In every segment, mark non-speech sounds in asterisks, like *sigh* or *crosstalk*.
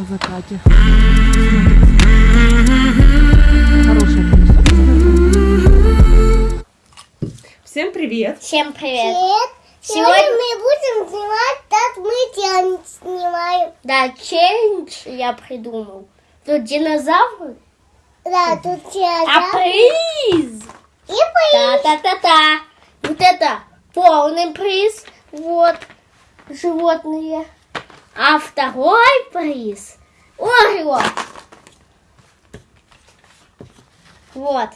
на закате. Хорошая Всем привет! Всем привет! Привет! Сегодня- Сегодня мы будем снимать, как мы челлендж снимаем. Да, челлендж я придумал. Тут динозавры, Да, тут а челлендж. приз! И приз. Та-та-та-та! Вот это полный приз. Вот животные. А второй приз Орео. Вот.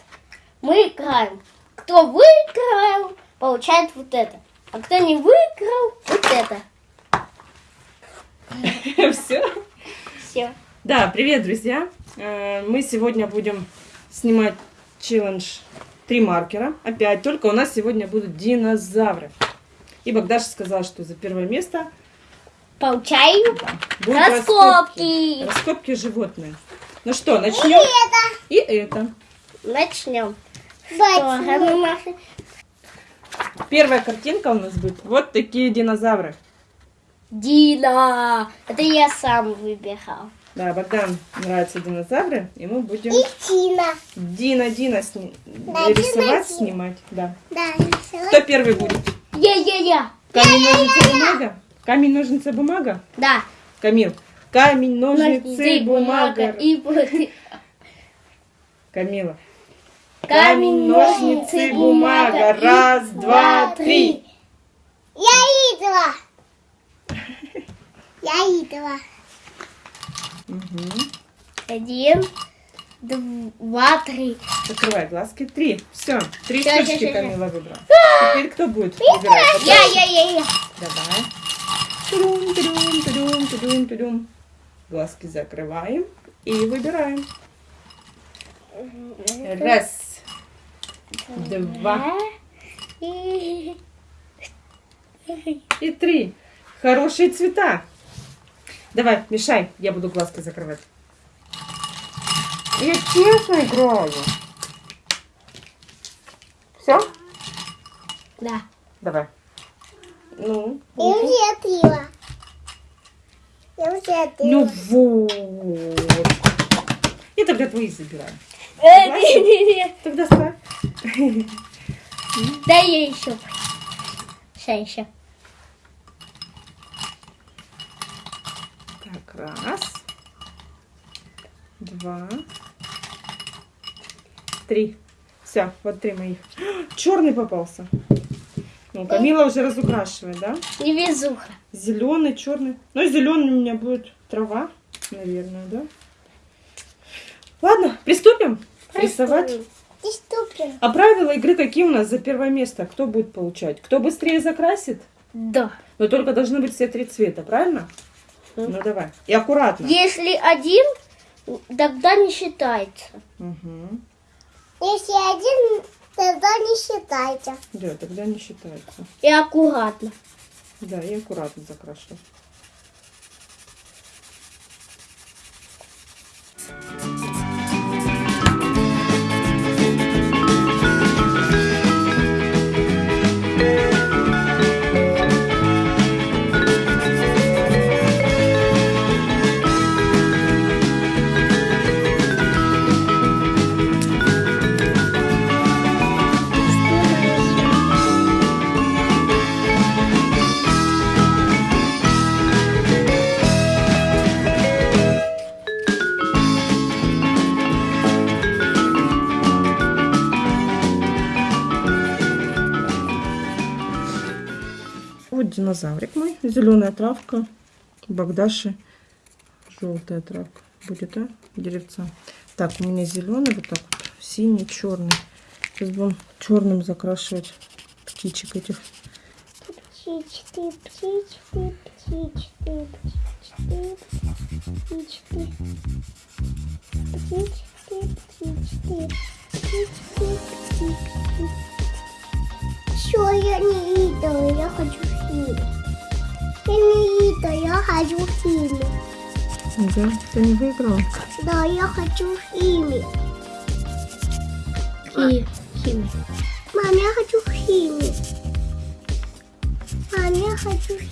Мы играем. Кто выиграл, получает вот это. А кто не выиграл, вот это. *laughs* Все? Все. Да, привет, друзья! Э, Мы сегодня будем снимать челлендж три маркера. Опять, только у нас сегодня будут динозавры. И Богдаша сказала, что за первое место Получаю будут раскопки. Раскопки животные. Ну что, И начнем? это. И это. Начнем. Бать. Первая картинка у нас будет. Вот такие динозавры. Дина. Это я сам выбирал. Да, Богдан нравятся динозавры, и мы будем И Тина. Дина Дина сни... Да, рисовать, Дина, Дина. снимать. Да. Да, Кто первый будет? Я-я-я. Камень, ножницы, бумага? Камень, ножницы, бумага? Да. Камил. Камень, ножницы, бумага. И. Камила. Камень, ножницы, бумага. Раз, два, три. Я идла. *laughs* Я идла. Мгм. Один, два, три. Закрывай глазки. Три. Все. Три всё, штучки. Камила выбрала. Теперь кто будет выбирать? Я-я-я-я. Давай. Тудум, тудум, тудум, тудум, тудум. Глазки закрываем и выбираем. Раз, два И- и три. Хорошие цвета. Давай, мешай, я буду глазки закрывать. Я честно играю. Все? Да. Давай. Ну, Я уже открыла. Я уже открыла. ну вот. И тогда твои забираем. Э. Тогда ставь. Дай я еще. Сейчас еще. Так, раз, два, три. Все, вот три моих. Черный попался. Ну, Камила уже разукрашивает, да? Невезуха. Зеленый, черный. Ну, зеленый у меня будет трава, наверное, да? Ладно, приступим рисовать. Ты ступин. А правила игры какие у нас за первое место? Кто будет получать? Кто быстрее закрасит? Да. Но только должны быть все три цвета, правильно? Мгм. Ну давай. И аккуратно. Если один, тогда не считается. Угу. Если один, не считайте. Да, тогда не считается. И аккуратно. Да, и аккуратно закрашивай. Динозаврик мой, зеленая травка, Богдаши, желтая травка будет, а, деревца. Так, у меня зеленый, вот так вот, синий, черный. Сейчас будем черным закрашивать птичек этих. Птички, птички, птички, птички, птички, птички, птички, птички, птички. Все, я не видела, я хочу Лита. Не Лита, я хочу в Химик. Ты не выиграл? Да, я хочу в И Хи... Химик. Мам, я хочу в Химик. Мам, я хочу в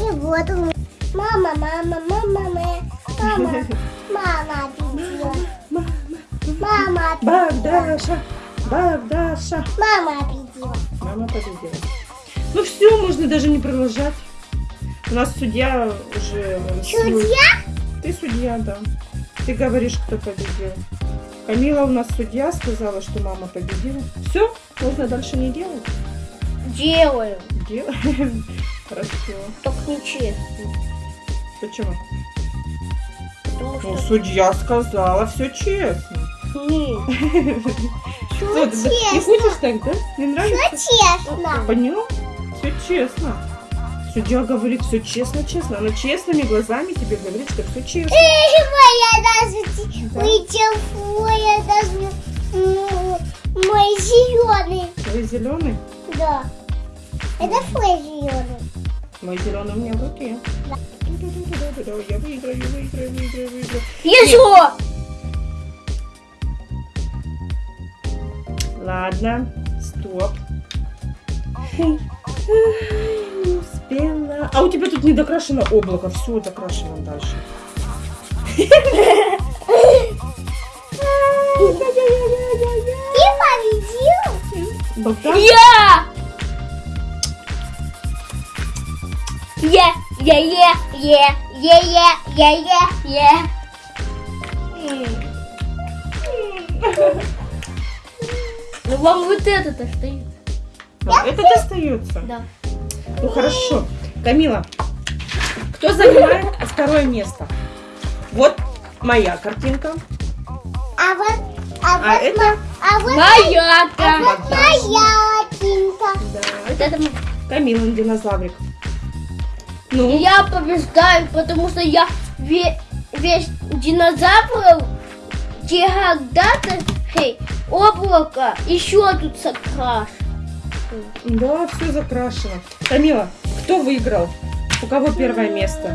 И вот он. Мама, мама, мама, мама. Мама, *laughs* мама, мама, мама. Баб Даша, баб Даша. Мама победила. Мама победила. Ну все, можно даже не продолжать. У нас судья уже... Судья? Ты судья, да. Ты говоришь, кто победил. Камила у нас судья сказала, что мама победила. Все, можно дальше не делать. Делаю. Делаем. *laughs* Хорошо. Только нечестно. Почему? Потому Ну, что... судья сказала, все честно. Нет. *laughs* Что, ты не честно. хочешь так, да? Не нравится? Честно. Понял? Честно. Судья говорит, все честно, честно. Она честными глазами тебе говорит, что все честно. Моя даже Да. вытел, моя даже м, мой зеленый. Твой зеленый? Да. Это твой зеленый. Мой зеленый у меня в руке. Да. Я выиграю, выиграю, выиграю, выиграю. Еще! Ладно, стоп. *laughs* Ай, Не успела. А у тебя тут не докрашено облако. Все докрашено дальше. Ты победил? Я! Я, я, я, я, я, я, я, я, я. Ну вам вот этот стоит. А, Это достается? Да. Ну хорошо. Камила, кто занимает второе место? Вот моя картинка. А вот, а вот, А это... ма- а вот, Моя а там. вот моя тинка. Да, Вот это это Камилин динозаврик. Ну, я побеждаю, потому что я ве- весь динозавров когда-то хей, облако еще тут да, все закрашено. Камила, кто выиграл? У кого первое место?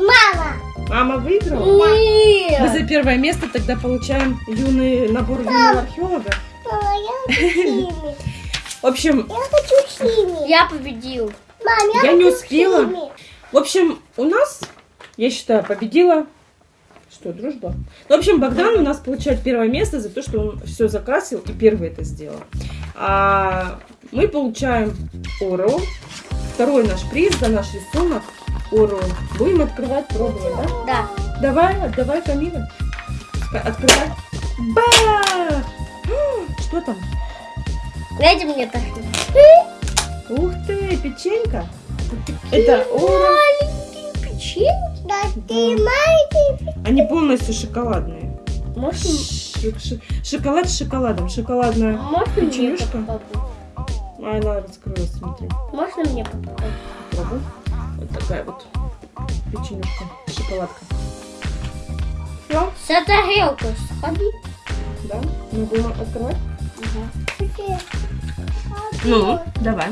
Мама. Мама выиграла? Мы Нет. за первое место тогда получаем юный набор юного археолога. Мама, я. *laughs* В общем, Я хочу химию. Я победил. Мам, я, Я не успела. химию. в общем, у нас, я считаю, победила. Что, дружба? Ну, в общем, Богдан у нас получает первое место за то, что он все закрасил и первый это сделал. А мы получаем Орел. Второй наш приз за наш рисунок. Орел. Будем открывать, пробовать, да? Да. Давай, отдавай Камиле. Открывай. Ба! Что там? Дайте мне так. Ух ты, печенька. Это Орел. Маленькие печеньки. Да ты маленький. Они полностью шоколадные. Можно, Шоколад с шоколадом. Шоколадная. можно мне Печенюшка? попробовать? А, она раскрылась, смотри. Можно мне попробовать? Пробуй. Вот такая вот печенюшка. Шоколадка. Все, За тарелкой сходи. да? Будем открывать? Ага. Ну, давай.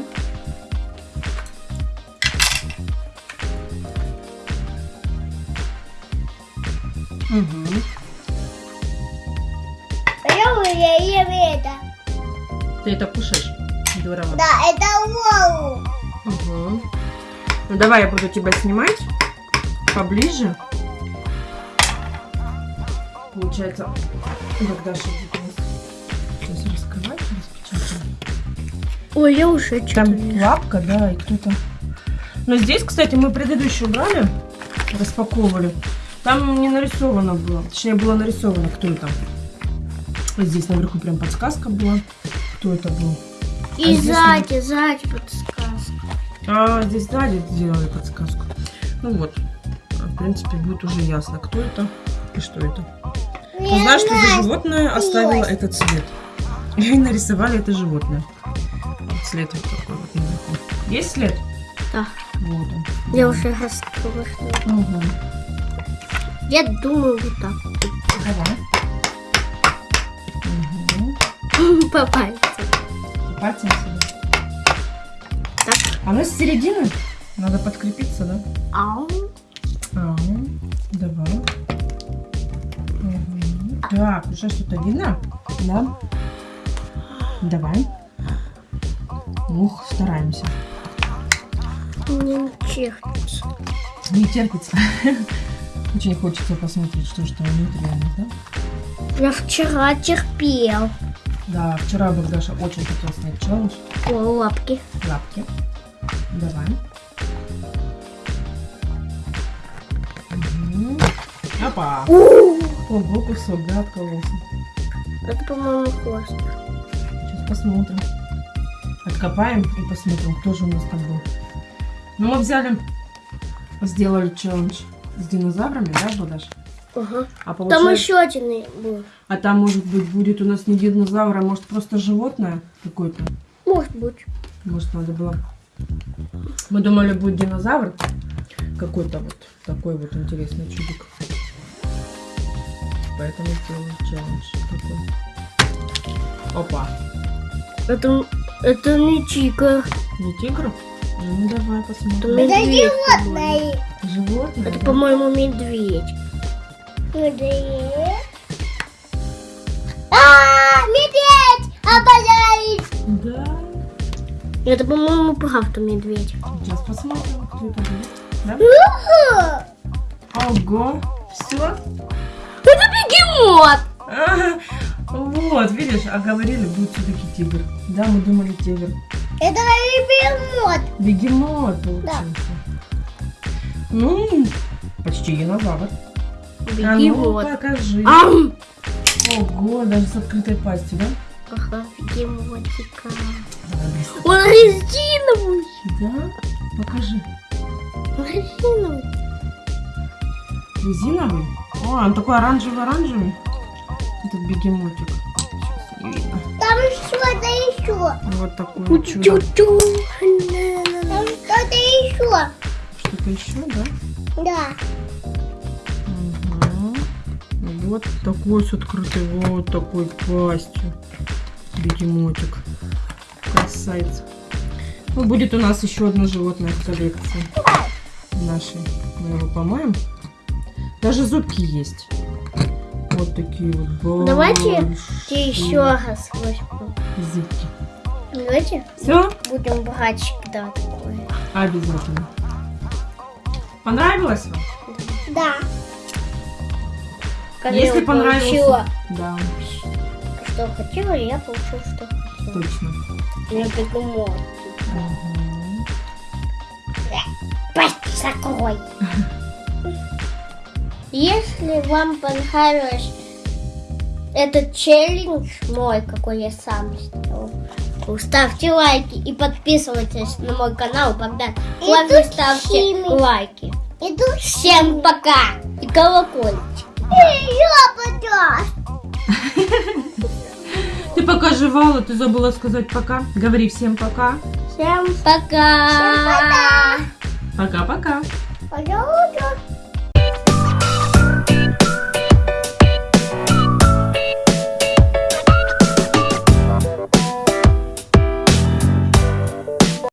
Угу. Я уже ем это. Ты это кушаешь? Здорово. Да, это Лолу. Угу. Ну давай я буду тебя снимать поближе. Получается, у нас сейчас раскрывать, распечатывать. Ой, я уже Там лапка, да, и кто-то. Но здесь, кстати, мы предыдущую брали, распаковывали. Там не нарисовано было. Точнее, было нарисовано, кто это. Вот здесь наверху прям подсказка была, кто это был. И А здесь сзади, сзади подсказка. А здесь сзади сделали подсказку. Ну вот, А, в принципе, будет уже ясно, кто это и что это. Я знаешь, что за знаю. животное оставило этот цвет. И нарисовали это животное. Вот след вот такой вот наверху. Есть след? Да. Вот он. Я уже раскрыла. Угу. Я думаю вот так. Давай. Угу. *laughs* По пальцам. Пальцем сюда. Так. У с середины надо подкрепиться, да? Ау. А, давай. Мгм. Так, уже что-то видно? Да. Давай. Ух, стараемся. Не чехнется. Не терпится. *laughs* Очень хочется посмотреть, что же там внутри да? Я вчера терпел. Да, вчера Богдаша очень хотел снять челлендж. О, лапки. Лапки. Давай. Мгм. Опа. Ого, кусок, да, откололся. Это, по-моему, хвост. Сейчас посмотрим. Откопаем и посмотрим, кто же у нас там был. Ну, мы взяли, сделали челлендж с динозаврами, да, Богдаш? Ага. А Там получается- еще один был. А там, может быть, будет у нас не динозавр, а может просто животное какое-то. Может быть. Может, надо было... Мы думали, будет динозавр. Какой-то вот такой вот интересный чудик. Поэтому сделали челлендж такой. Опа. Это, это не тигр. Не тигр? Ну, давай Это посмотрим. по-моему. Животное. Животное? Это, да? по-моему, медведь. Медведь. А, медведь! Обожает! Да. Это, по-моему, правда медведь. Сейчас посмотрим, кто это будет. Да? Ого. Все? Это бегемот! Вот, видишь, а говорили, будет все-таки тигр. Да, мы думали тигр. Это бегемот. Бегемот получился. Ну, почти динозавр. А ну, Бегемот. покажи. Ам! Ого, даже с открытой пастью, да? Ага. Он резиновый. Да? Покажи. Он резиновый. Резиновый? О, он такой оранжевый-оранжевый. Этот бегемотик. Там что-то еще. Вот такое чудо. Тю-тю. Там что-то еще. Что-то еще, да? Да. Вот такой с открытой, вот такой пастью. Бегемотик. Красавец. Ну, будет у нас еще одно животное в коллекции нашей. Мы его помоем. Даже зубки есть. Вот такие вот Давайте большие еще раз возьму. зубки. Давайте Все? будем брать всегда такое. Обязательно. Понравилось вам? Да. Когда Если я понравился. получила, Да, что хотела, я получила, что хотела. точно. Я бегемот. Мгм. Пасть закрой. Если вам понравилось этот челлендж мой, какой я сам сделал, ставьте лайки и подписывайтесь на мой канал, Богдан. И Главное, тут ставьте химик. лайки. Иду Всем пока! И колокольчик. Ты пока жевала, ты забыла сказать пока. Говори всем пока. Всем пока! Всем пока. Пока-пока. Пожалуйста.